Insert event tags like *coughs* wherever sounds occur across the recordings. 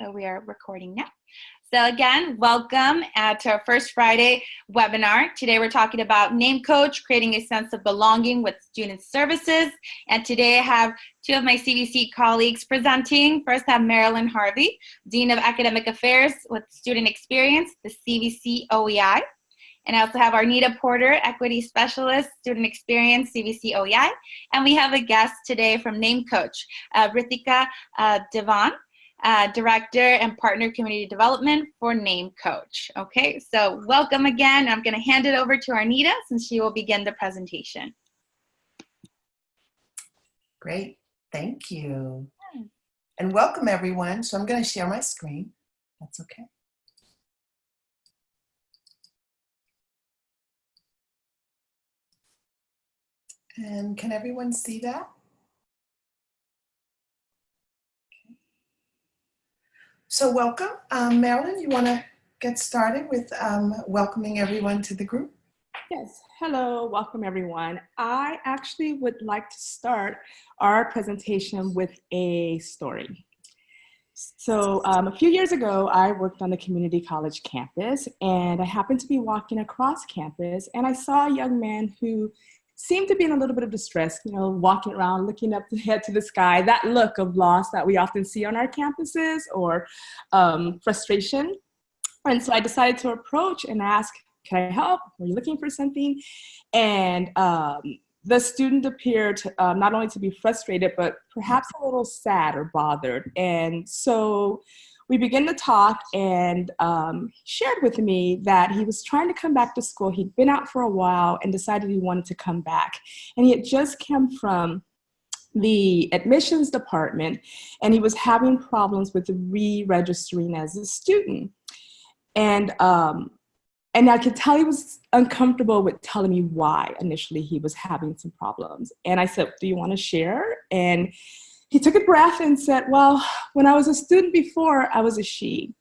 So we are recording now. So again, welcome to our first Friday webinar. Today we're talking about Name Coach, creating a sense of belonging with student services. And today I have two of my CVC colleagues presenting. First I have Marilyn Harvey, Dean of Academic Affairs with Student Experience, the CVC OEI. And I also have Arnita Porter, Equity Specialist, Student Experience, CVC OEI. And we have a guest today from Name Coach, uh, Rithika uh, Devan uh, Director and Partner Community Development for Name Coach. Okay, so welcome again. I'm going to hand it over to Arnita since she will begin the presentation. Great, thank you. And welcome everyone. So I'm going to share my screen. That's okay. And can everyone see that? So welcome. Um, Marilyn, you want to get started with um, welcoming everyone to the group? Yes, hello, welcome everyone. I actually would like to start our presentation with a story. So um, a few years ago, I worked on the community college campus and I happened to be walking across campus and I saw a young man who seemed to be in a little bit of distress, you know, walking around, looking up the head to the sky, that look of loss that we often see on our campuses or um, frustration. And so I decided to approach and ask, can I help? Are you looking for something? And um, the student appeared um, not only to be frustrated, but perhaps a little sad or bothered. And so we began to talk and um, shared with me that he was trying to come back to school. He'd been out for a while and decided he wanted to come back. And he had just come from the admissions department and he was having problems with re-registering as a student. And, um, and I could tell he was uncomfortable with telling me why initially he was having some problems. And I said, do you wanna share? And he took a breath and said, well, when I was a student before, I was a she.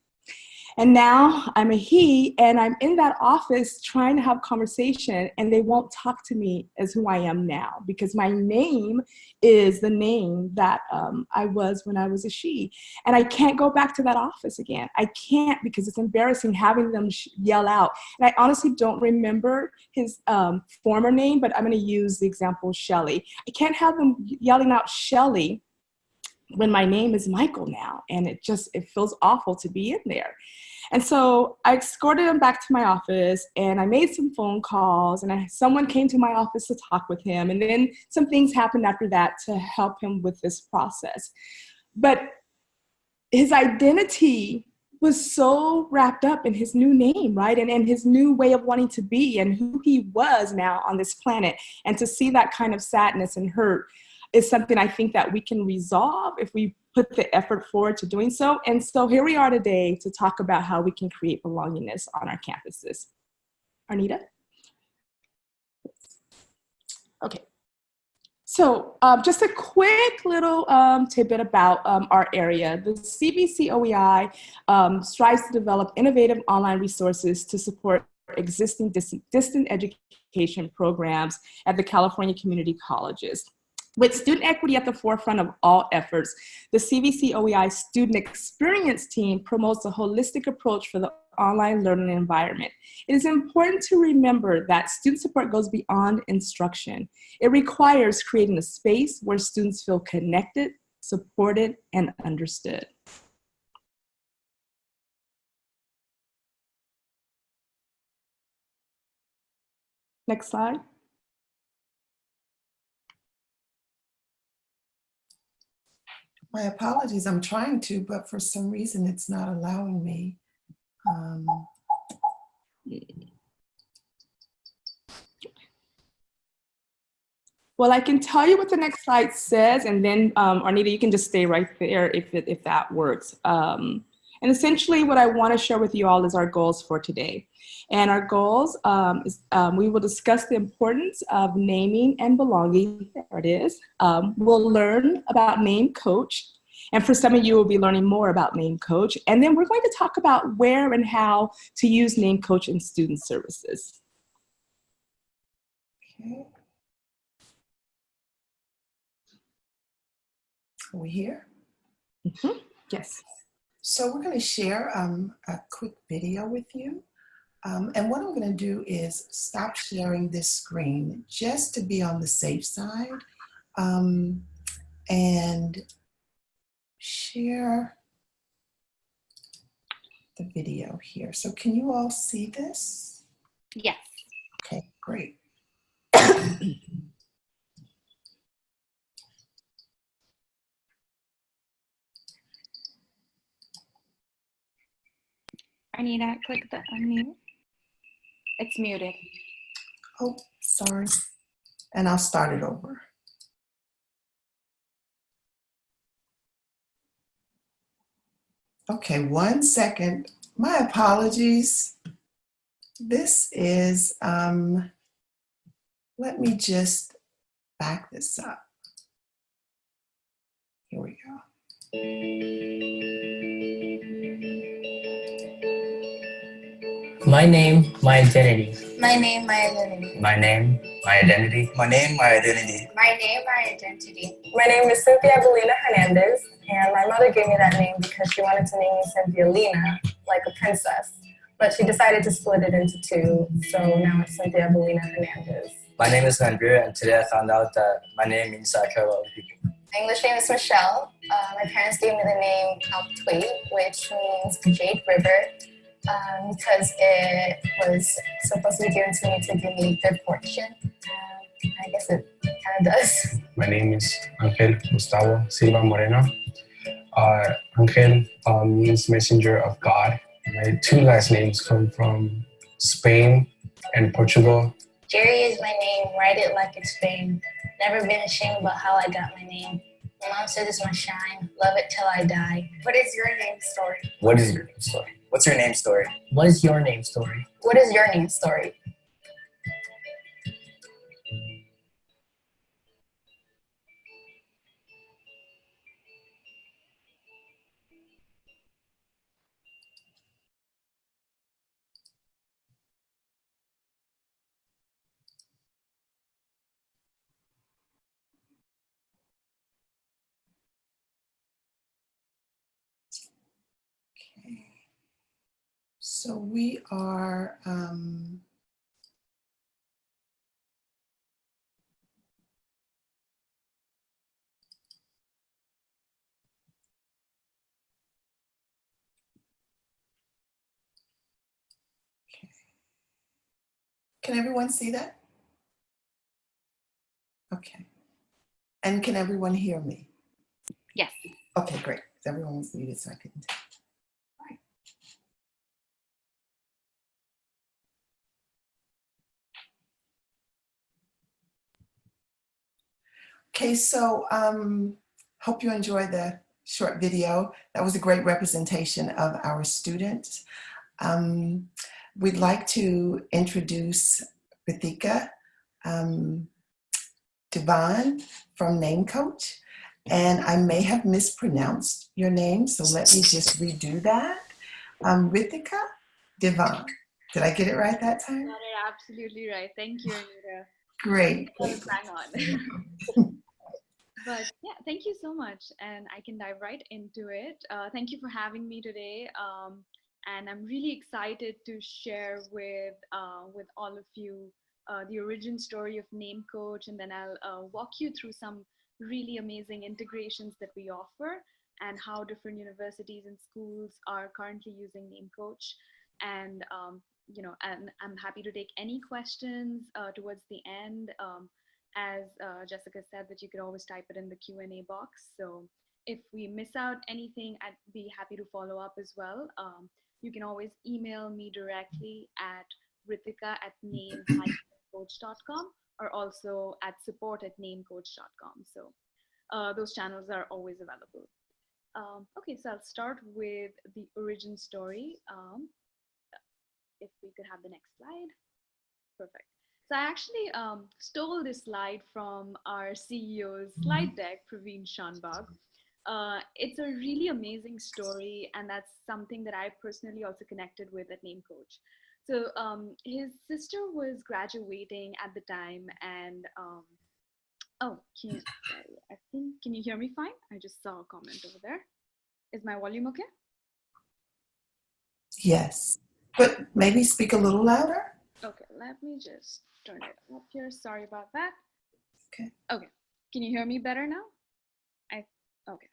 And now I'm a he, and I'm in that office trying to have conversation, and they won't talk to me as who I am now because my name is the name that um, I was when I was a she. And I can't go back to that office again. I can't because it's embarrassing having them yell out. And I honestly don't remember his um, former name, but I'm gonna use the example Shelly. I can't have them yelling out Shelly when my name is Michael now and it just it feels awful to be in there and so I escorted him back to my office and I made some phone calls and I, someone came to my office to talk with him and then some things happened after that to help him with this process but his identity was so wrapped up in his new name, right? And, and his new way of wanting to be and who he was now on this planet. And to see that kind of sadness and hurt is something I think that we can resolve if we put the effort forward to doing so. And so here we are today to talk about how we can create belongingness on our campuses. Arnita? Okay. So um, just a quick little um, tidbit about um, our area. The CVC OEI um, strives to develop innovative online resources to support existing distant education programs at the California community colleges. With student equity at the forefront of all efforts, the CVC OEI student experience team promotes a holistic approach for the online learning environment. It is important to remember that student support goes beyond instruction. It requires creating a space where students feel connected, supported, and understood. Next slide. My apologies, I'm trying to, but for some reason it's not allowing me. Um, well, I can tell you what the next slide says, and then um, Arnita, you can just stay right there if, if that works. Um, and essentially what I wanna share with you all is our goals for today. And our goals um, is um, we will discuss the importance of naming and belonging. There it is. Um, we'll learn about Name Coach. And for some of you, we'll be learning more about Name Coach. And then we're going to talk about where and how to use Name Coach in student services. Okay. Are we here? Mm -hmm. Yes. So we're going to share um, a quick video with you. Um, and what I'm going to do is stop sharing this screen just to be on the safe side um, and share the video here. So can you all see this? Yes. Okay, great. *coughs* Arnita, click the unmute. It's muted. Oh, sorry. And I'll start it over. Okay, one second. My apologies. This is, um, let me just back this up. Here we go. My name, my identity. My name, my identity. My name, my identity. My name, my identity. My name, my identity. My name is Cynthia Belina Hernandez, and my mother gave me that name because she wanted to name me Cynthia Lina, like a princess. But she decided to split it into two, so now it's Cynthia Belina Hernandez. My name is Manbir, and today I found out that my name means I care about people. My English name is Michelle. Uh, my parents gave me the name Alptui, which means Jade River, um, because it was supposed to be given to me to give me good fortune. Um, I guess it kind of does. My name is Angel Gustavo Silva Moreno. Uh, Angel uh, means messenger of God. My two last names come from Spain and Portugal. Jerry is my name. Write it like it's fame. Never been ashamed about how I got my name. My mom said it's my shine. Love it till I die. What is your name story? What is your name story? What's your name story? What is your name story? What is your name story? So we are, um, okay. Can everyone see that? Okay. And can everyone hear me? Yes. Okay, great. Everyone was muted so I couldn't Okay, so um, hope you enjoyed the short video. That was a great representation of our students. Um, we'd like to introduce Rithika um, Devon from Name Coach. And I may have mispronounced your name, so let me just redo that. Um, Rithika Devon. Did I get it right that time? Got it absolutely right. Thank you, Anita. Great. Great. it on. But yeah, thank you so much. And I can dive right into it. Uh, thank you for having me today. Um, and I'm really excited to share with, uh, with all of you uh, the origin story of Name Coach. And then I'll uh, walk you through some really amazing integrations that we offer and how different universities and schools are currently using Name Coach. And um, you know, and I'm happy to take any questions uh, towards the end. Um, as uh, Jessica said, that you could always type it in the Q&A box. So if we miss out anything, I'd be happy to follow up as well. Um, you can always email me directly at rithika at namecoach.com or also at support at namecoach.com. So uh, those channels are always available. Um, okay, so I'll start with the origin story. Um, if we could have the next slide. Perfect. So I actually um, stole this slide from our CEO's slide deck, Praveen Shanbhag. Uh, it's a really amazing story, and that's something that I personally also connected with at Name Coach. So um, his sister was graduating at the time, and um, oh, can you, I think can you hear me fine? I just saw a comment over there. Is my volume okay? Yes, but maybe speak a little louder. Okay, let me just turn it up here. Sorry about that. Okay. Okay. Can you hear me better now? I okay.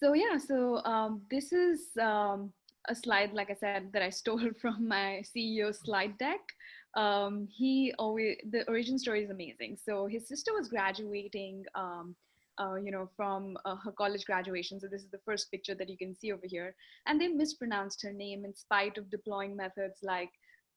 So yeah, so um, this is um, a slide, like I said, that I *laughs* stole from my CEO slide deck. Um, he always the origin story is amazing. So his sister was graduating. Um, uh, you know, from uh, her college graduation. So this is the first picture that you can see over here. And they mispronounced her name in spite of deploying methods like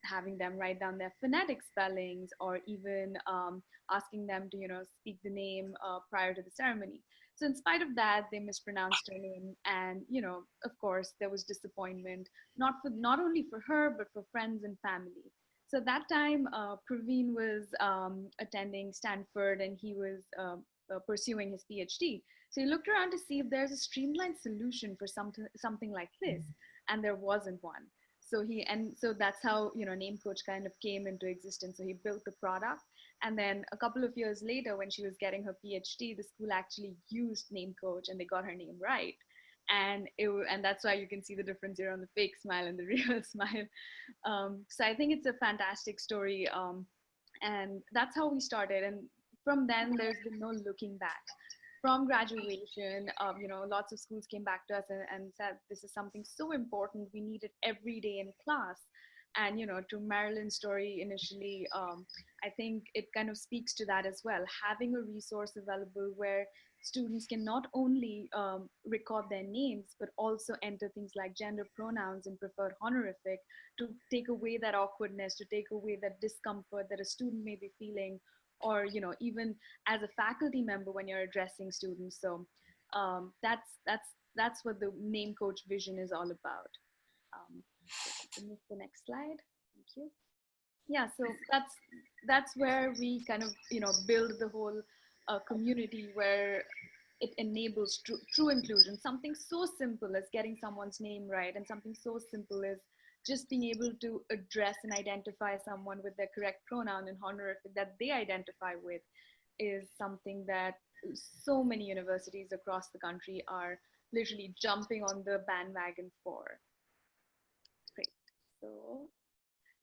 having them write down their phonetic spellings or even um, asking them to, you know, speak the name uh, prior to the ceremony. So in spite of that, they mispronounced her name, and you know, of course, there was disappointment, not for not only for her but for friends and family. So that time, uh, Praveen was um, attending Stanford, and he was uh, uh, pursuing his PhD. So he looked around to see if there's a streamlined solution for something something like this, and there wasn't one. So he and so that's how you know Name Coach kind of came into existence. So he built the product, and then a couple of years later, when she was getting her PhD, the school actually used Name Coach, and they got her name right. And it and that's why you can see the difference here on the fake smile and the *laughs* real smile. Um, so I think it's a fantastic story, um, and that's how we started. And from then, there's been no looking back from graduation, um, you know, lots of schools came back to us and, and, said, this is something so important. We need it every day in class. And, you know, to Marilyn's story initially, um, I think it kind of speaks to that as well. Having a resource available where students can not only um, record their names, but also enter things like gender pronouns and preferred honorific to take away that awkwardness, to take away that discomfort that a student may be feeling or you know even as a faculty member when you're addressing students. So um, that's that's that's what the name coach vision is all about. Um, move the next slide? Thank you. Yeah so that's that's where we kind of you know build the whole uh, community where it enables true, true inclusion. Something so simple as getting someone's name right and something so simple as just being able to address and identify someone with their correct pronoun and honorific that they identify with is something that so many universities across the country are literally jumping on the bandwagon for. Great. So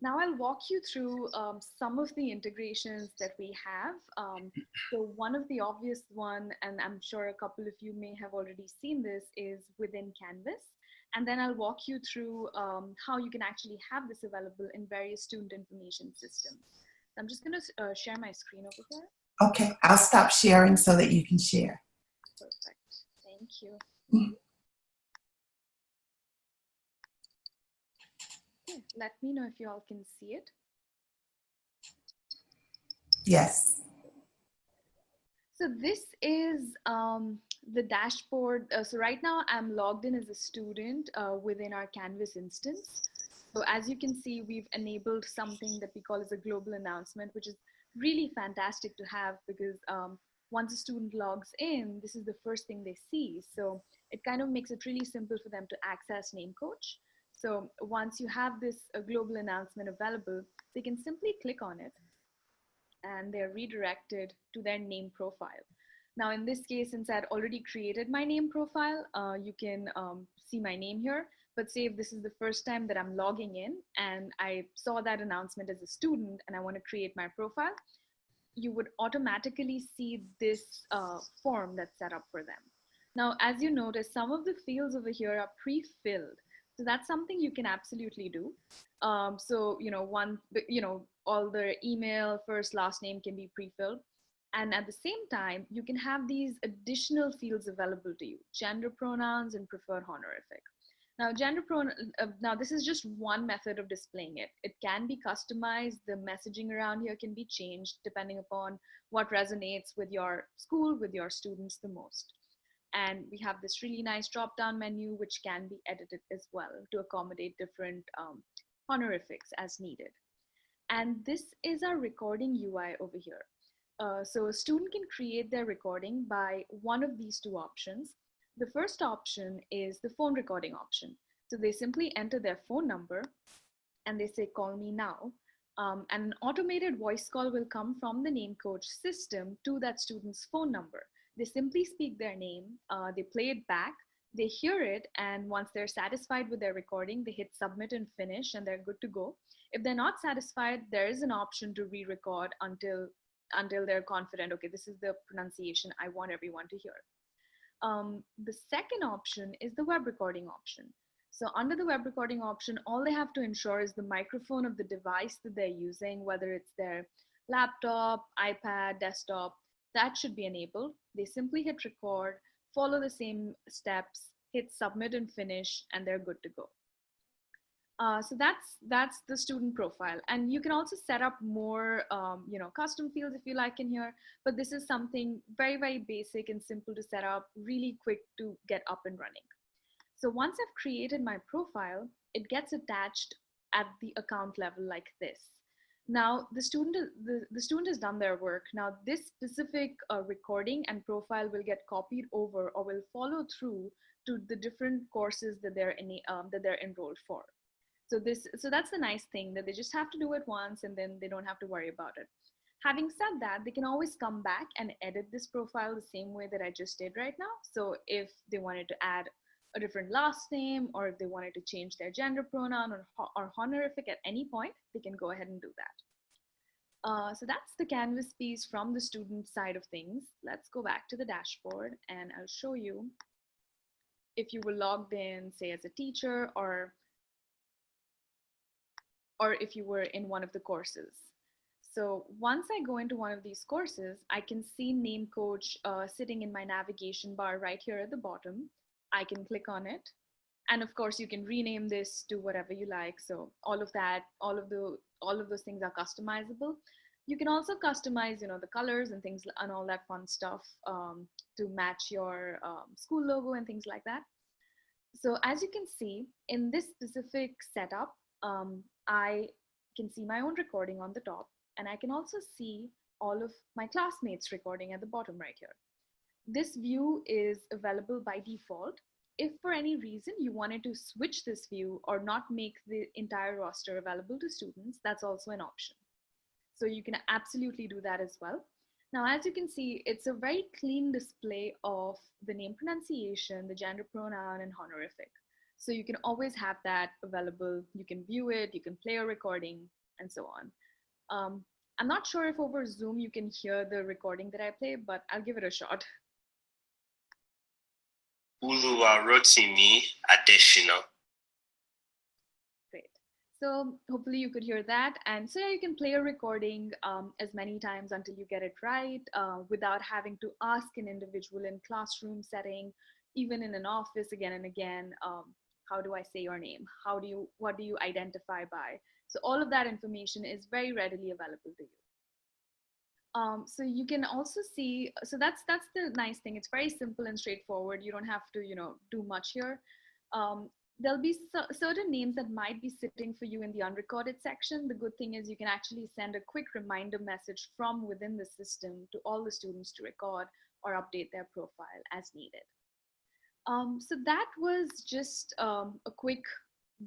now I'll walk you through um, some of the integrations that we have. Um, so one of the obvious one, and I'm sure a couple of you may have already seen this, is within Canvas. And then I'll walk you through um, how you can actually have this available in various student information systems. I'm just gonna uh, share my screen over here. Okay, I'll stop sharing so that you can share. Perfect, thank you. Mm -hmm. Let me know if you all can see it. Yes. So this is um, the dashboard. Uh, so right now I'm logged in as a student uh, within our Canvas instance. So as you can see, we've enabled something that we call as a global announcement, which is really fantastic to have because um, once a student logs in, this is the first thing they see. So it kind of makes it really simple for them to access Name Coach. So once you have this uh, global announcement available, they can simply click on it and they're redirected to their name profile. Now in this case, since I'd already created my name profile, uh, you can um, see my name here. But say if this is the first time that I'm logging in and I saw that announcement as a student and I want to create my profile, you would automatically see this uh, form that's set up for them. Now, as you notice, some of the fields over here are pre-filled. So that's something you can absolutely do. Um, so, you know, one, you know, all the email, first, last name can be pre-filled. And at the same time, you can have these additional fields available to you, gender pronouns and preferred honorific. Now, gender pronoun, uh, now this is just one method of displaying it. It can be customized. The messaging around here can be changed depending upon what resonates with your school, with your students the most. And we have this really nice drop-down menu, which can be edited as well to accommodate different um, honorifics as needed. And this is our recording UI over here. Uh, so a student can create their recording by one of these two options. The first option is the phone recording option. So they simply enter their phone number and they say, call me now. Um, and an automated voice call will come from the name coach system to that student's phone number. They simply speak their name, uh, they play it back, they hear it and once they're satisfied with their recording, they hit submit and finish and they're good to go. If they're not satisfied, there is an option to re-record until until they're confident, okay, this is the pronunciation I want everyone to hear. Um, the second option is the web recording option. So under the web recording option, all they have to ensure is the microphone of the device that they're using, whether it's their laptop, iPad, desktop, that should be enabled. They simply hit record, follow the same steps, hit submit and finish, and they're good to go. Uh, so that's that's the student profile. And you can also set up more um, you know custom fields if you like in here. But this is something very very basic and simple to set up really quick to get up and running. So once I've created my profile it gets attached at the account level like this. Now the student the, the student has done their work. Now this specific uh, recording and profile will get copied over or will follow through to the different courses that they're in um, that they're enrolled for so this, so that's the nice thing that they just have to do it once and then they don't have to worry about it. Having said that, they can always come back and edit this profile the same way that I just did right now. So if they wanted to add a different last name or if they wanted to change their gender pronoun or, or honorific at any point, they can go ahead and do that. Uh, so that's the Canvas piece from the student side of things. Let's go back to the dashboard and I'll show you if you were logged in, say as a teacher or or if you were in one of the courses. So once I go into one of these courses, I can see name coach uh, sitting in my navigation bar right here at the bottom. I can click on it. And of course you can rename this to whatever you like. So all of that, all of the, all of those things are customizable. You can also customize, you know, the colors and things and all that fun stuff um, to match your um, school logo and things like that. So as you can see in this specific setup, um, I can see my own recording on the top and I can also see all of my classmates recording at the bottom right here. This view is available by default. If for any reason you wanted to switch this view or not make the entire roster available to students, that's also an option. So you can absolutely do that as well. Now, as you can see, it's a very clean display of the name pronunciation, the gender pronoun, and honorific. So you can always have that available. You can view it, you can play a recording, and so on. Um, I'm not sure if over Zoom you can hear the recording that I play, but I'll give it a shot. Uluwarotimi additional. Great. So hopefully you could hear that. And so yeah, you can play a recording um, as many times until you get it right uh, without having to ask an individual in classroom setting, even in an office again and again. Um, how do I say your name? How do you, what do you identify by? So all of that information is very readily available to you. Um, so you can also see, so that's that's the nice thing. It's very simple and straightforward. You don't have to, you know, do much here. Um, there'll be certain names that might be sitting for you in the unrecorded section. The good thing is you can actually send a quick reminder message from within the system to all the students to record or update their profile as needed. Um, so that was just um, a quick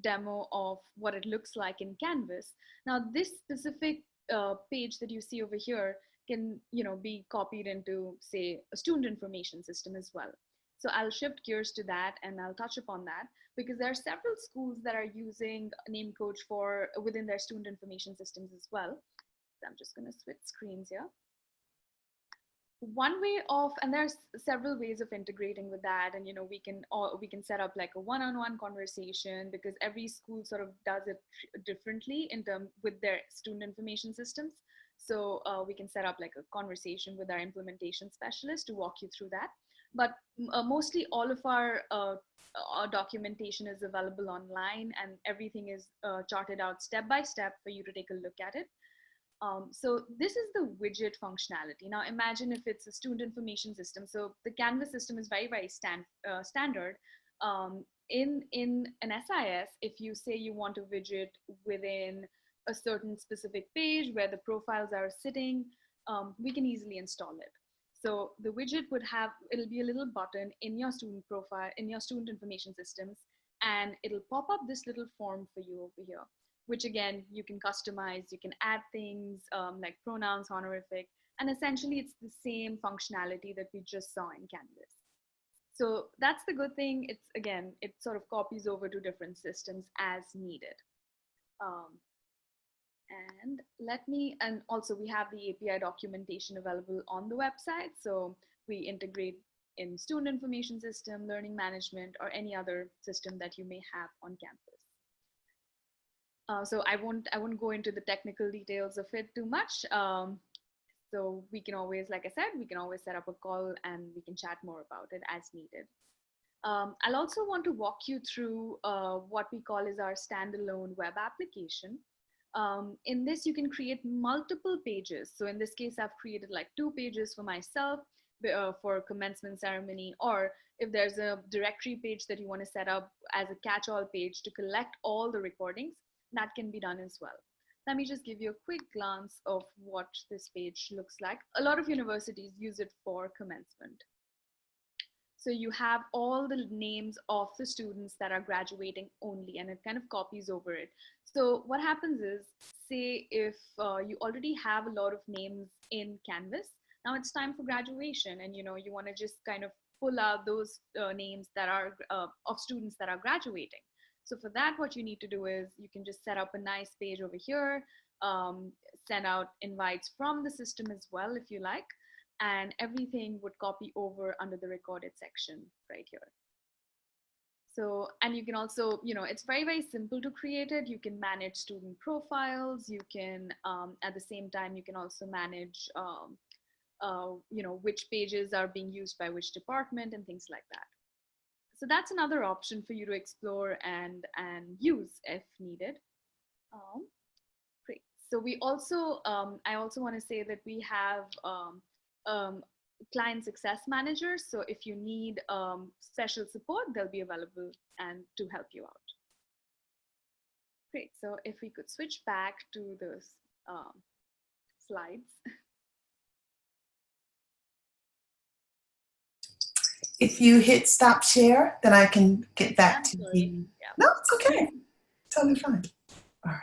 demo of what it looks like in Canvas. Now this specific uh, page that you see over here can you know, be copied into say a student information system as well. So I'll shift gears to that and I'll touch upon that because there are several schools that are using Namecoach for within their student information systems as well. So I'm just gonna switch screens here one way of and there's several ways of integrating with that and you know we can or we can set up like a one-on-one -on -one conversation because every school sort of does it differently in term with their student information systems. So uh, we can set up like a conversation with our implementation specialist to walk you through that. But uh, mostly all of our, uh, our documentation is available online and everything is uh, charted out step by step for you to take a look at it um, so this is the widget functionality. Now imagine if it's a student information system. So the Canvas system is very, very stand, uh, standard. Um, in, in an SIS, if you say you want a widget within a certain specific page where the profiles are sitting, um, we can easily install it. So the widget would have, it'll be a little button in your student profile, in your student information systems, and it'll pop up this little form for you over here which again, you can customize, you can add things um, like pronouns, honorific, and essentially it's the same functionality that we just saw in Canvas. So that's the good thing. It's again, it sort of copies over to different systems as needed. Um, and let me, and also we have the API documentation available on the website. So we integrate in student information system, learning management, or any other system that you may have on campus. Uh, so I won't, I won't go into the technical details of it too much. Um, so we can always, like I said, we can always set up a call and we can chat more about it as needed. Um, I'll also want to walk you through uh, what we call is our standalone web application. Um, in this, you can create multiple pages. So in this case, I've created like two pages for myself uh, for commencement ceremony, or if there's a directory page that you want to set up as a catch-all page to collect all the recordings, that can be done as well. Let me just give you a quick glance of what this page looks like. A lot of universities use it for commencement. So you have all the names of the students that are graduating only, and it kind of copies over it. So what happens is, say if uh, you already have a lot of names in Canvas, now it's time for graduation, and you know you want to just kind of pull out those uh, names that are uh, of students that are graduating. So for that, what you need to do is you can just set up a nice page over here, um, send out invites from the system as well, if you like, and everything would copy over under the recorded section right here. So, and you can also, you know, it's very, very simple to create it. You can manage student profiles. You can, um, at the same time, you can also manage, um, uh, you know, which pages are being used by which department and things like that. So that's another option for you to explore and, and use if needed. Um, great. So we also, um, I also want to say that we have um, um, client success managers. So if you need um, special support, they'll be available and to help you out. Great. So if we could switch back to those um, slides. *laughs* If you hit stop share, then I can get back to you. Yeah. No, it's okay. Totally fine. All right.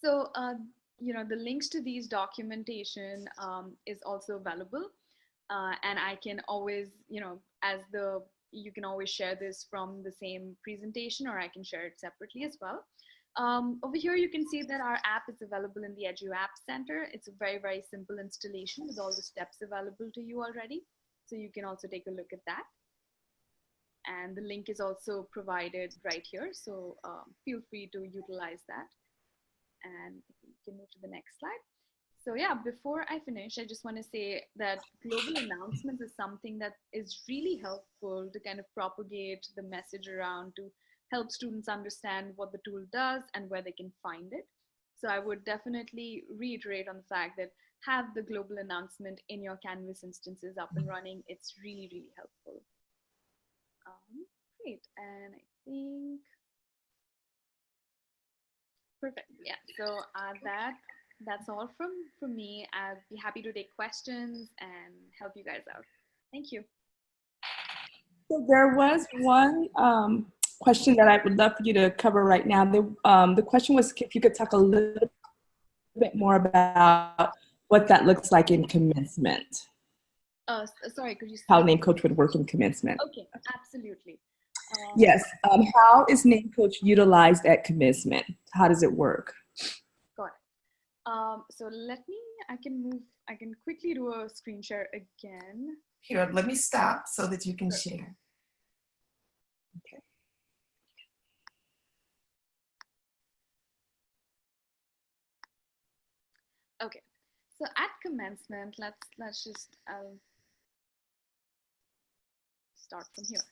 So, uh, you know, the links to these documentation um, is also available. Uh, and I can always, you know, as the, you can always share this from the same presentation or I can share it separately as well. Um, over here, you can see that our app is available in the Edu App Center. It's a very, very simple installation with all the steps available to you already. So you can also take a look at that. And the link is also provided right here. So um, feel free to utilize that. And you can move to the next slide. So yeah, before I finish, I just want to say that global announcements is something that is really helpful to kind of propagate the message around to help students understand what the tool does and where they can find it. So I would definitely reiterate on the fact that have the global announcement in your Canvas instances up and running. It's really, really helpful. Um, great, and I think, perfect, yeah. So uh, that that's all from, from me. I'd be happy to take questions and help you guys out. Thank you. So there was one um, question that I would love for you to cover right now. The, um, the question was if you could talk a little bit more about what that looks like in commencement. Uh, sorry, could you? How Name Coach would work in commencement. Okay, absolutely. Um, Yes. Um, how is Name Coach utilized at commencement? How does it work? Got it. Um, so let me, I can move, I can quickly do a screen share again. Here, let me stop so that you can share. Okay. Okay, so at commencement, let's let's just um, start from here.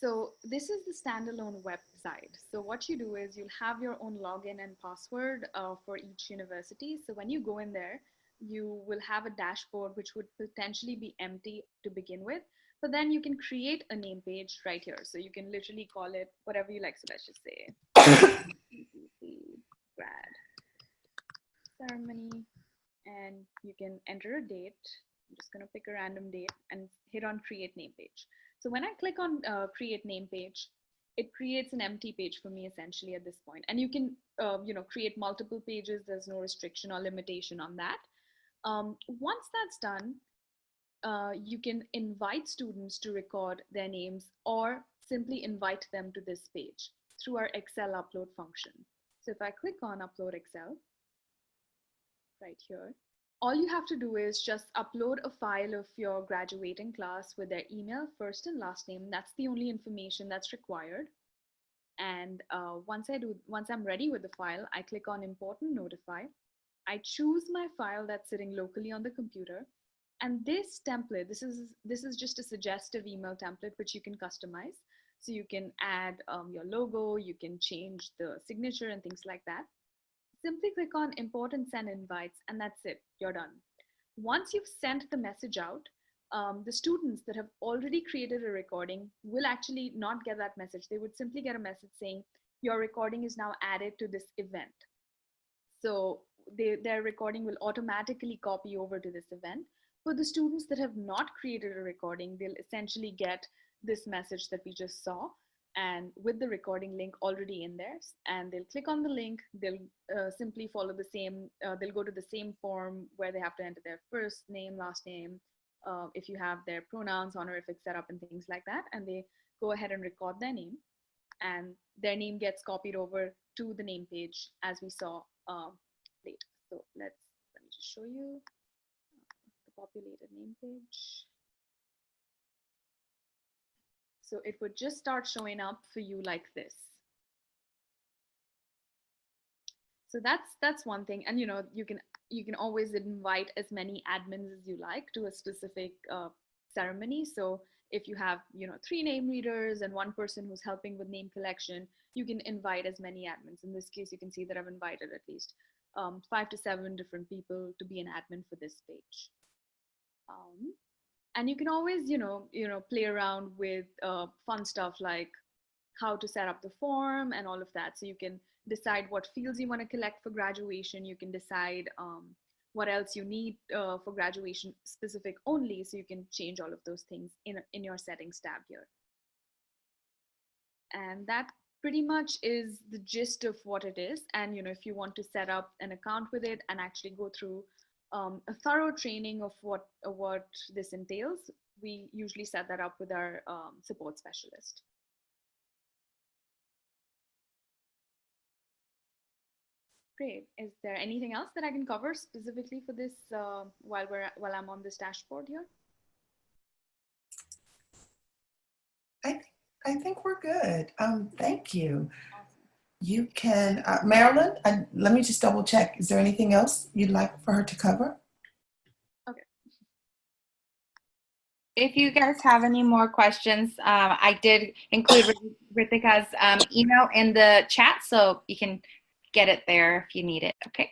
So this is the standalone website. So what you do is you'll have your own login and password uh, for each university. So when you go in there, you will have a dashboard which would potentially be empty to begin with, but then you can create a name page right here. So you can literally call it whatever you like. So let's just say *coughs* grad ceremony and you can enter a date. I'm just gonna pick a random date and hit on create name page. So when I click on uh, create name page, it creates an empty page for me essentially at this point. And you can, uh, you know, create multiple pages. There's no restriction or limitation on that. Um, once that's done, uh, you can invite students to record their names or simply invite them to this page through our Excel upload function. So if I click on upload Excel right here, all you have to do is just upload a file of your graduating class with their email, first and last name. That's the only information that's required. And uh, once I do, once I'm ready with the file, I click on import and notify. I choose my file that's sitting locally on the computer. And this template, this is, this is just a suggestive email template, which you can customize. So you can add um, your logo, you can change the signature and things like that simply click on import and send invites and that's it, you're done. Once you've sent the message out, um, the students that have already created a recording will actually not get that message. They would simply get a message saying, your recording is now added to this event. So they, their recording will automatically copy over to this event. For the students that have not created a recording, they'll essentially get this message that we just saw and with the recording link already in there and they'll click on the link they'll uh, simply follow the same uh, they'll go to the same form where they have to enter their first name last name uh, if you have their pronouns honorific set up and things like that and they go ahead and record their name and their name gets copied over to the name page as we saw uh, later. So let's let me just show you the populated name page so it would just start showing up for you like this. So that's that's one thing. And you know, you can you can always invite as many admins as you like to a specific uh, ceremony. So if you have, you know, three name readers and one person who's helping with name collection, you can invite as many admins. In this case, you can see that I've invited at least um, five to seven different people to be an admin for this page. Um, and you can always you know you know play around with uh, fun stuff like how to set up the form and all of that. So you can decide what fields you want to collect for graduation. You can decide um, what else you need uh, for graduation specific only. So you can change all of those things in, in your settings tab here. And that pretty much is the gist of what it is. And you know if you want to set up an account with it and actually go through um, a thorough training of what uh, what this entails, we usually set that up with our um, support specialist. Great. Is there anything else that I can cover specifically for this uh, while we're while I'm on this dashboard here? I I think we're good. Um, thank you. You can, uh, Marilyn, uh, let me just double check. Is there anything else you'd like for her to cover? Okay. If you guys have any more questions, um, I did include Rithika's um, email in the chat, so you can get it there if you need it, okay?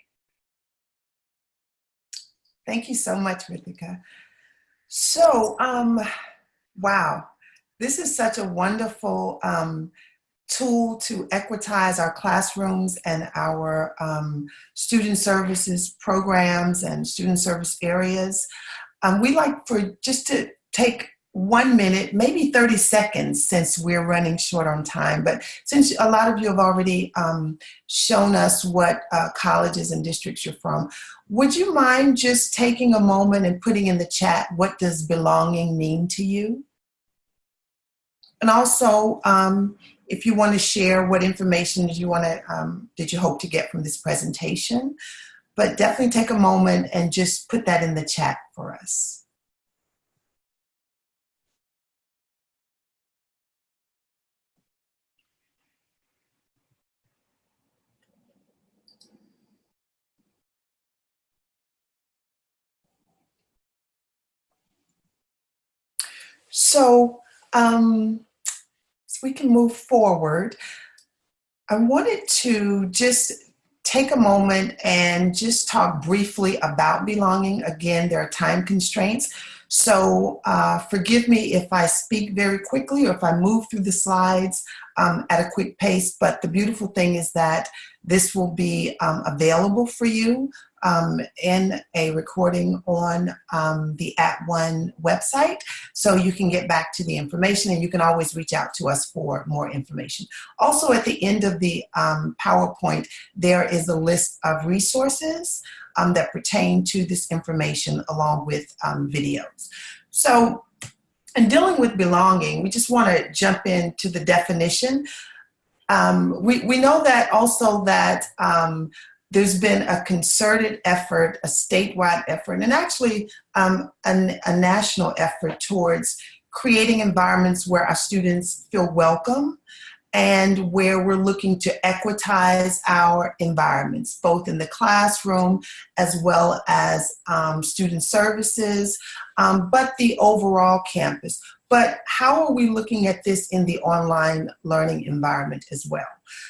Thank you so much, Rithika. So, um, wow, this is such a wonderful um, tool to equitize our classrooms and our um, student services programs and student service areas. Um, we like for just to take one minute, maybe 30 seconds since we're running short on time, but since a lot of you have already um, shown us what uh, colleges and districts you're from, would you mind just taking a moment and putting in the chat, what does belonging mean to you? And also, um, if you want to share what information did you want to, um, did you hope to get from this presentation, but definitely take a moment and just put that in the chat for us. So, um, we can move forward, I wanted to just take a moment and just talk briefly about belonging. Again, there are time constraints. So uh, forgive me if I speak very quickly or if I move through the slides um, at a quick pace, but the beautiful thing is that this will be um, available for you um, in a recording on um, the At One website, so you can get back to the information and you can always reach out to us for more information. Also at the end of the um, PowerPoint, there is a list of resources um, that pertain to this information along with um, videos. So in dealing with belonging, we just want to jump into the definition. Um, we, we know that also that there's been a concerted effort, a statewide effort, and actually um, a, a national effort towards creating environments where our students feel welcome and where we're looking to equitize our environments, both in the classroom as well as um, student services, um, but the overall campus. But how are we looking at this in the online learning environment as well?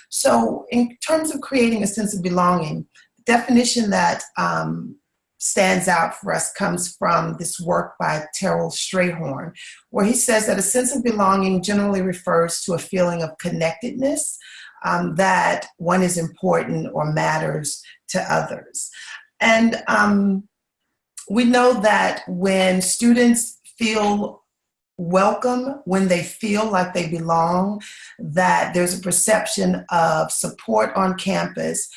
So in terms of creating a sense of belonging, the definition that um, stands out for us comes from this work by Terrell Strayhorn, where he says that a sense of belonging generally refers to a feeling of connectedness, um, that one is important or matters to others. And um, we know that when students feel welcome, when they feel like they belong, that there's a perception of support on campus,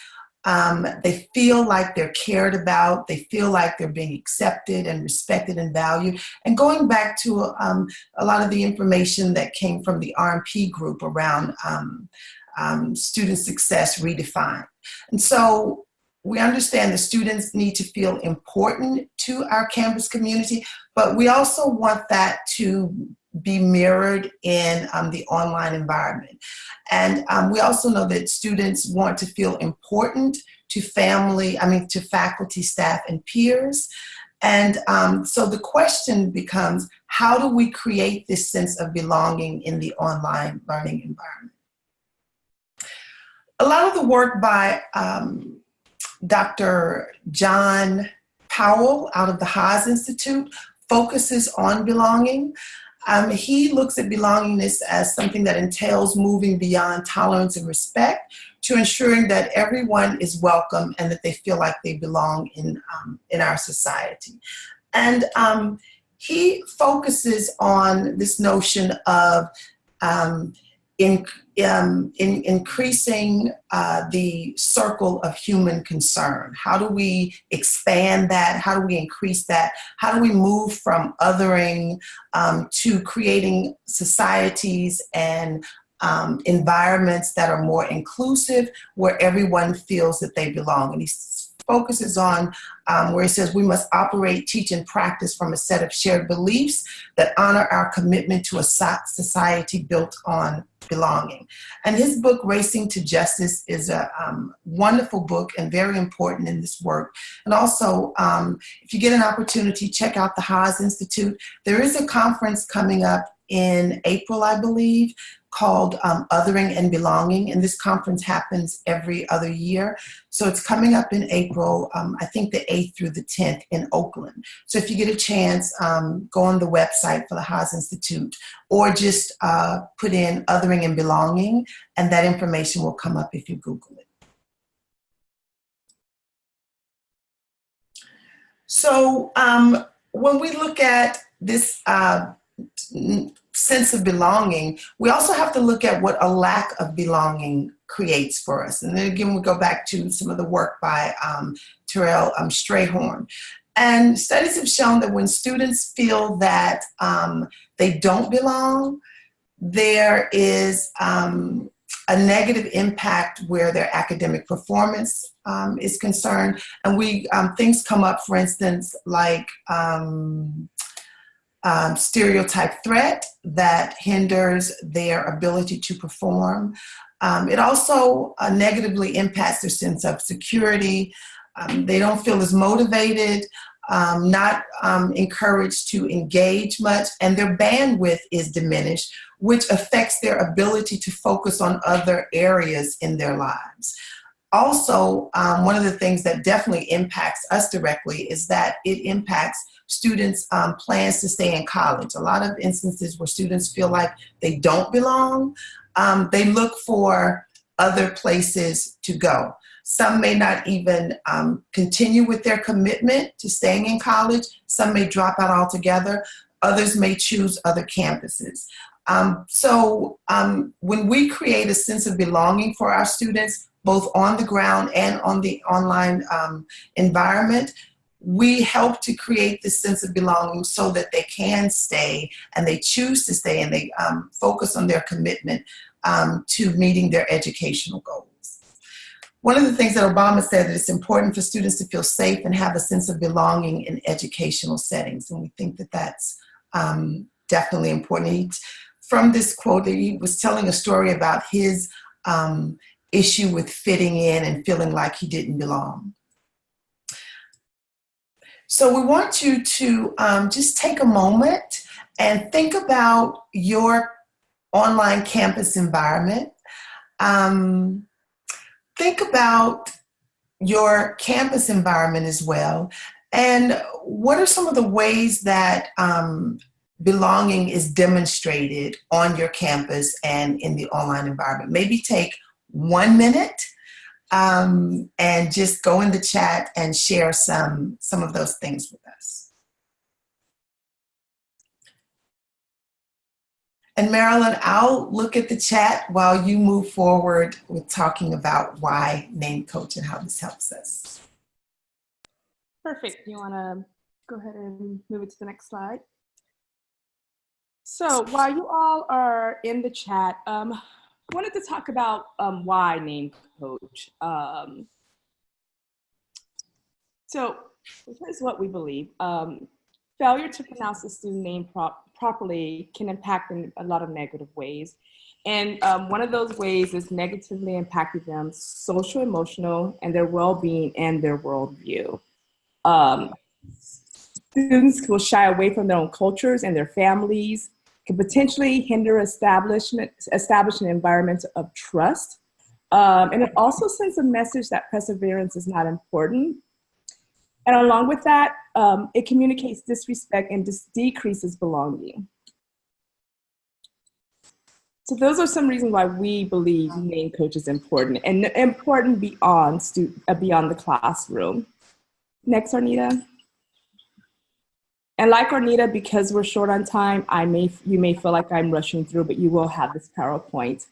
um, they feel like they're cared about. They feel like they're being accepted and respected and valued. And going back to um, a lot of the information that came from the RMP group around um, um, student success redefined. And so we understand the students need to feel important to our campus community, but we also want that to be mirrored in um, the online environment. And um, we also know that students want to feel important to family, I mean, to faculty, staff, and peers. And um, so the question becomes, how do we create this sense of belonging in the online learning environment? A lot of the work by um, Dr. John Powell out of the Haas Institute focuses on belonging. Um, he looks at belongingness as something that entails moving beyond tolerance and respect to ensuring that everyone is welcome and that they feel like they belong in, um, in our society. And um, he focuses on this notion of um, in, um, in increasing uh, the circle of human concern. How do we expand that? How do we increase that? How do we move from othering um, to creating societies and um, environments that are more inclusive, where everyone feels that they belong? And he focuses on um, where he says we must operate, teach, and practice from a set of shared beliefs that honor our commitment to a society built on belonging. And his book, Racing to Justice, is a um, wonderful book and very important in this work. And also, um, if you get an opportunity, check out the Haas Institute. There is a conference coming up in April, I believe, called um, Othering and Belonging, and this conference happens every other year. So it's coming up in April, um, I think the 8th through the 10th in Oakland. So if you get a chance, um, go on the website for the Haas Institute or just uh, put in Othering and Belonging, and that information will come up if you Google it. So um, when we look at this uh, sense of belonging, we also have to look at what a lack of belonging creates for us. And then again, we go back to some of the work by um, Terrell um, Strayhorn. And studies have shown that when students feel that um, they don't belong, there is um, a negative impact where their academic performance um, is concerned. And we um, things come up, for instance, like um, stereotype threat that hinders their ability to perform. Um, it also uh, negatively impacts their sense of security. Um, they don't feel as motivated, um, not um, encouraged to engage much, and their bandwidth is diminished, which affects their ability to focus on other areas in their lives. Also, um, one of the things that definitely impacts us directly is that it impacts students' um, plans to stay in college. A lot of instances where students feel like they don't belong, um, they look for other places to go. Some may not even um, continue with their commitment to staying in college. Some may drop out altogether. Others may choose other campuses. Um, so um, when we create a sense of belonging for our students, both on the ground and on the online um, environment, we help to create this sense of belonging so that they can stay and they choose to stay and they um, focus on their commitment um, to meeting their educational goals. One of the things that Obama said that it's important for students to feel safe and have a sense of belonging in educational settings. And we think that that's um, definitely important. He, from this quote, that he was telling a story about his um, issue with fitting in and feeling like he didn't belong. So we want you to um, just take a moment and think about your online campus environment. Um, think about your campus environment as well. And what are some of the ways that um, belonging is demonstrated on your campus and in the online environment? Maybe take one minute um, and just go in the chat and share some, some of those things with us. And Marilyn, I'll look at the chat while you move forward with talking about why name coach and how this helps us. Perfect. You want to go ahead and move it to the next slide? So while you all are in the chat, um, wanted to talk about um, why name coach. Um, so here's what we believe. Um, failure to pronounce the student name prop properly can impact in a lot of negative ways. And um, one of those ways is negatively impacting them social, emotional, and their well-being and their worldview. Um, students will shy away from their own cultures and their families, can potentially hinder establishment, establish an environment of trust. Um, and it also sends a message that perseverance is not important. And along with that, um, it communicates disrespect and dis decreases belonging. So those are some reasons why we believe name coach is important and important beyond, uh, beyond the classroom. Next, Arnita. And like Arnita, because we're short on time, I may you may feel like I'm rushing through, but you will have this PowerPoint.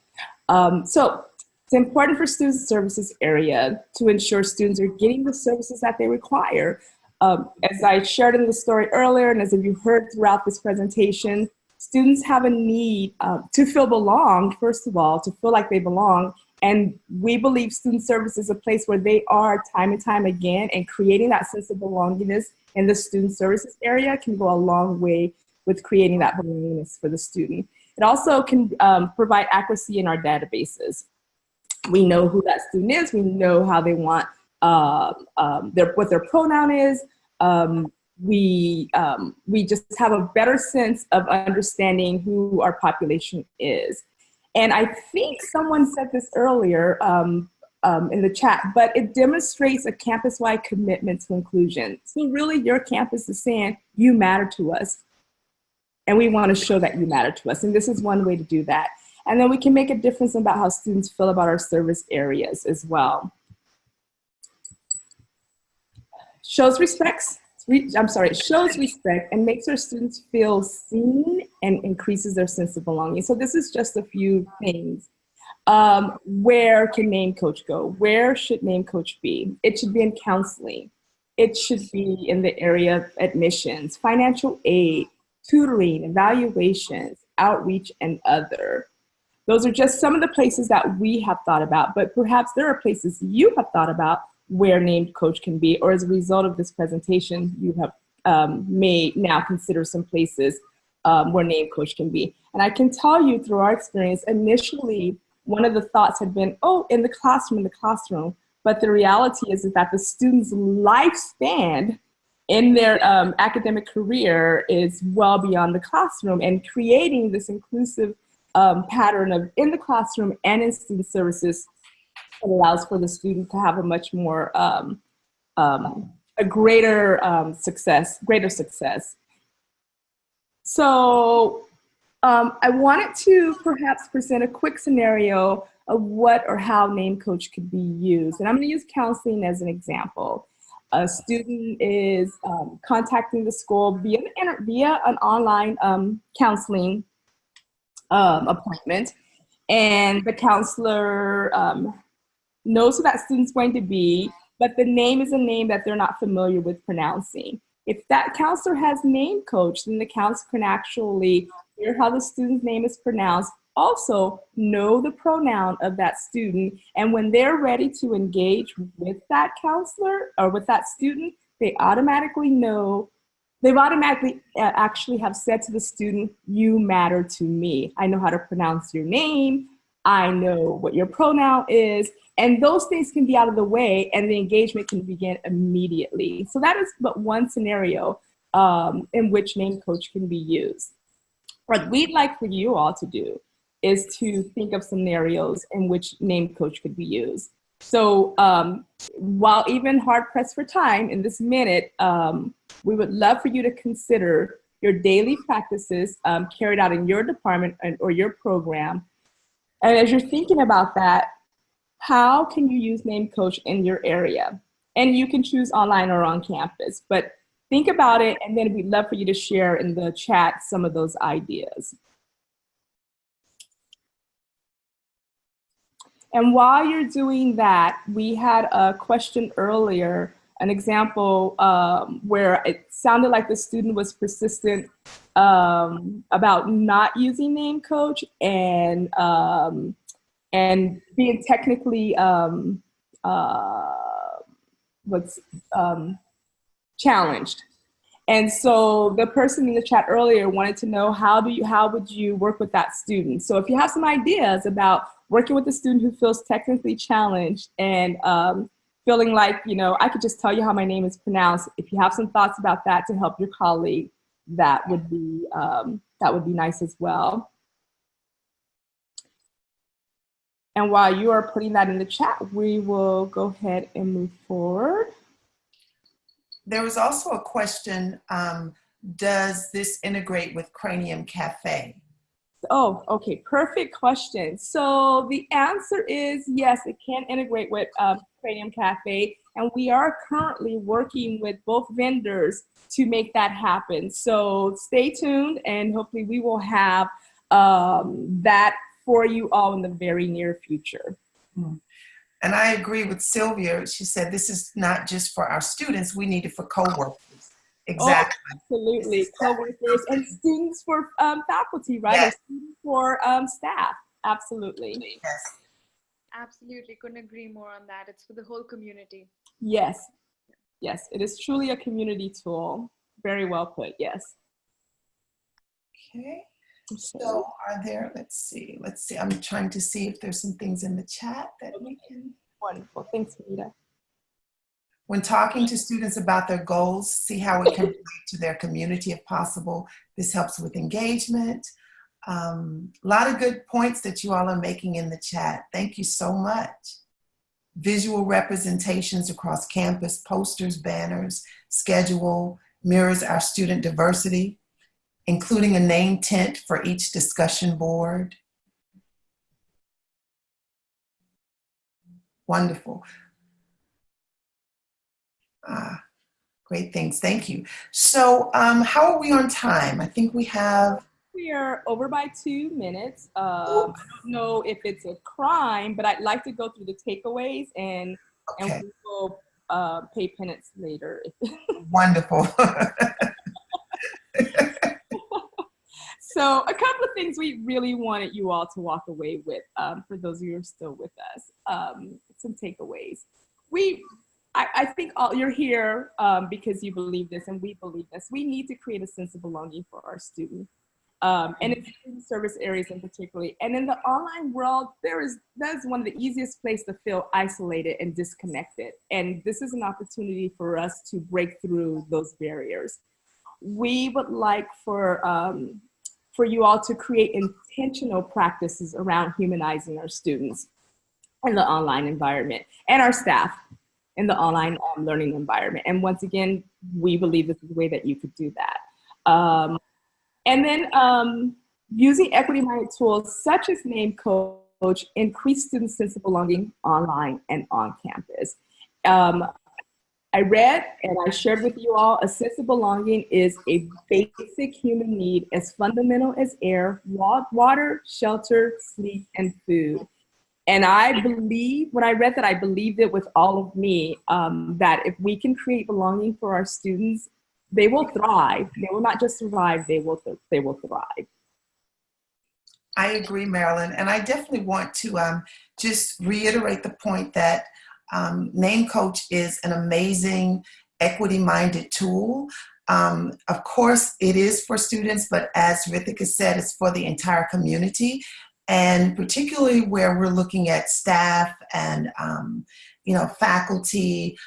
Um, so it's important for student services area to ensure students are getting the services that they require. Um, as I shared in the story earlier, and as you heard throughout this presentation, students have a need uh, to feel belong, first of all, to feel like they belong. And we believe student service is a place where they are time and time again, and creating that sense of belongingness in the student services area can go a long way with creating that belongingness for the student. It also can um, provide accuracy in our databases. We know who that student is, we know how they want, uh, um, their, what their pronoun is, um, we, um, we just have a better sense of understanding who our population is. And I think someone said this earlier, um, um, in the chat, but it demonstrates a campus-wide commitment to inclusion. So really your campus is saying, you matter to us. And we wanna show that you matter to us. And this is one way to do that. And then we can make a difference about how students feel about our service areas as well. Shows respects, I'm sorry, shows respect and makes our students feel seen and increases their sense of belonging. So this is just a few things um, where can name coach go? Where should name coach be? It should be in counseling. It should be in the area of admissions, financial aid, tutoring, evaluations, outreach, and other. Those are just some of the places that we have thought about, but perhaps there are places you have thought about where named coach can be, or as a result of this presentation, you have um, may now consider some places um, where named coach can be. And I can tell you through our experience, initially, one of the thoughts had been, oh, in the classroom, in the classroom. But the reality is, is that the student's lifespan in their um, academic career is well beyond the classroom and creating this inclusive um, pattern of in the classroom and in student services allows for the student to have a much more, um, um a greater um, success, greater success. So um, I wanted to perhaps present a quick scenario of what or how name coach could be used. And I'm gonna use counseling as an example. A student is um, contacting the school via, via an online um, counseling appointment. And the counselor um, knows who that student's going to be, but the name is a name that they're not familiar with pronouncing. If that counselor has name coach, then the counselor can actually hear how the student's name is pronounced, also know the pronoun of that student, and when they're ready to engage with that counselor or with that student, they automatically know, they've automatically uh, actually have said to the student, you matter to me. I know how to pronounce your name, I know what your pronoun is, and those things can be out of the way and the engagement can begin immediately. So that is but one scenario um, in which name coach can be used. What we'd like for you all to do is to think of scenarios in which name coach could be used. So um, while even hard pressed for time in this minute, um, we would love for you to consider your daily practices um, carried out in your department or your program. And as you're thinking about that, how can you use Name Coach in your area? And you can choose online or on campus, but think about it and then we'd love for you to share in the chat some of those ideas. And while you're doing that, we had a question earlier, an example um, where it sounded like the student was persistent um, about not using name coach and um, and being technically um, uh, what's um, challenged. And so the person in the chat earlier wanted to know how do you how would you work with that student? So if you have some ideas about working with a student who feels technically challenged and um, feeling like, you know, I could just tell you how my name is pronounced. If you have some thoughts about that to help your colleague, that would be um, that would be nice as well. And while you are putting that in the chat, we will go ahead and move forward. There was also a question, um, does this integrate with Cranium Cafe? Oh, okay, perfect question. So the answer is yes, it can integrate with um, Cranium Cafe. And we are currently working with both vendors to make that happen. So stay tuned and hopefully we will have um, that for you all in the very near future. Hmm. And I agree with Sylvia. She said this is not just for our students, we need it for co-workers. Exactly. Oh, absolutely. Co-workers and students for um, faculty, right? Yes. students for um, staff. Absolutely. Yes. Absolutely. Couldn't agree more on that. It's for the whole community. Yes. Yes. It is truly a community tool. Very well put. Yes. Okay. So are there, let's see, let's see. I'm trying to see if there's some things in the chat that we can. Wonderful. Thanks, Rita. When talking to students about their goals, see how it can relate to their community if possible. This helps with engagement. A um, lot of good points that you all are making in the chat. Thank you so much. Visual representations across campus, posters, banners, schedule, mirrors our student diversity including a name tent for each discussion board. Wonderful. Ah, great things, thank you. So um, how are we on time? I think we have we are over by two minutes. Um, I don't know if it's a crime, but I'd like to go through the takeaways and, okay. and we will uh, pay penance later. *laughs* Wonderful. *laughs* So a couple of things we really wanted you all to walk away with um, for those of you who are still with us, um, some takeaways. We, I, I think all, you're here um, because you believe this and we believe this. We need to create a sense of belonging for our students. Um, and in service areas in particular. And in the online world, there is that is one of the easiest places to feel isolated and disconnected. And this is an opportunity for us to break through those barriers. We would like for um, for you all to create intentional practices around humanizing our students in the online environment and our staff in the online um, learning environment. And once again, we believe this is a way that you could do that. Um, and then um, using equity-minded tools such as name coach increase student sense of belonging online and on campus. Um, I read and I shared with you all a sense of belonging is a basic human need as fundamental as air, water, shelter, sleep, and food. And I believe, when I read that, I believed it with all of me um, that if we can create belonging for our students, they will thrive. They will not just survive, they will, th they will thrive. I agree, Marilyn. And I definitely want to um, just reiterate the point that um, Name Coach is an amazing equity-minded tool. Um, of course, it is for students, but as Rithika said, it's for the entire community. And particularly where we're looking at staff and, um, you know, faculty,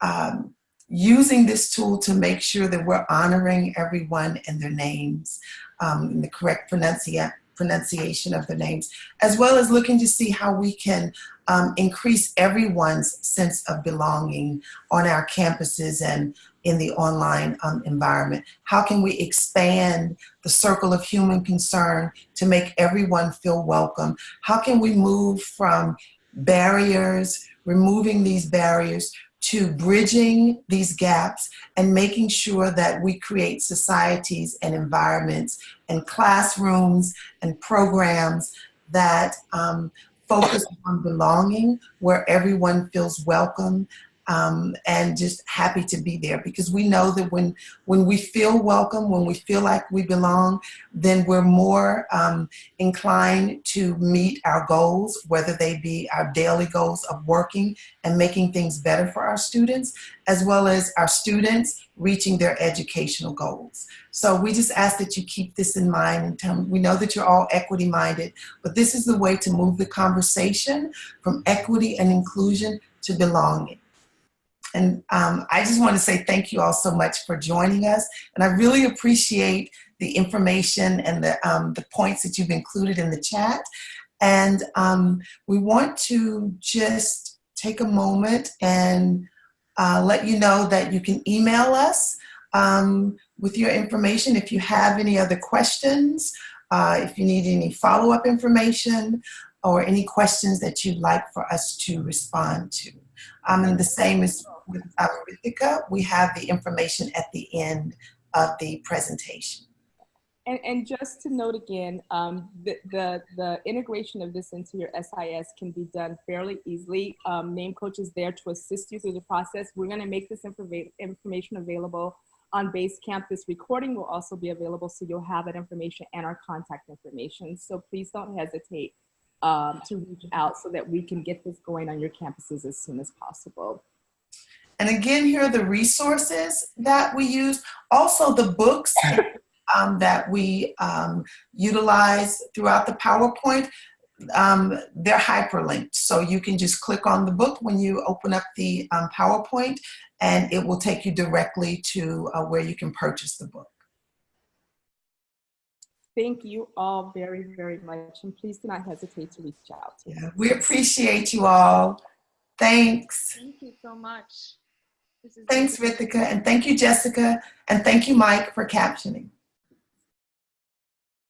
um, using this tool to make sure that we're honoring everyone and their names um, in the correct pronunciation pronunciation of the names, as well as looking to see how we can um, increase everyone's sense of belonging on our campuses and in the online um, environment. How can we expand the circle of human concern to make everyone feel welcome? How can we move from barriers, removing these barriers, to bridging these gaps and making sure that we create societies and environments and classrooms and programs that um, focus on belonging, where everyone feels welcome um, and just happy to be there because we know that when when we feel welcome, when we feel like we belong, then we're more um, inclined to meet our goals, whether they be our daily goals of working and making things better for our students, as well as our students reaching their educational goals. So we just ask that you keep this in mind and tell, we know that you're all equity minded, but this is the way to move the conversation from equity and inclusion to belonging. And um, I just want to say thank you all so much for joining us. And I really appreciate the information and the, um, the points that you've included in the chat. And um, we want to just take a moment and uh, let you know that you can email us um, with your information if you have any other questions, uh, if you need any follow-up information, or any questions that you'd like for us to respond to. Um, and the same is with Rithika. We have the information at the end of the presentation. And, and just to note again, um, the, the, the, integration of this into your SIS can be done fairly easily. Um, Name Coach is there to assist you through the process. We're gonna make this informa information available on Basecamp. This recording will also be available so you'll have that information and our contact information. So please don't hesitate um, to reach out so that we can get this going on your campuses as soon as possible. And again, here are the resources that we use. Also the books *laughs* um, that we um, utilize throughout the PowerPoint, um, they're hyperlinked. So you can just click on the book when you open up the um, PowerPoint and it will take you directly to uh, where you can purchase the book. Thank you all very, very much. And please do not hesitate to reach out. Yeah, we appreciate you all. Thanks. Thank you so much. Thanks, Rithika, and thank you, Jessica, and thank you, Mike, for captioning.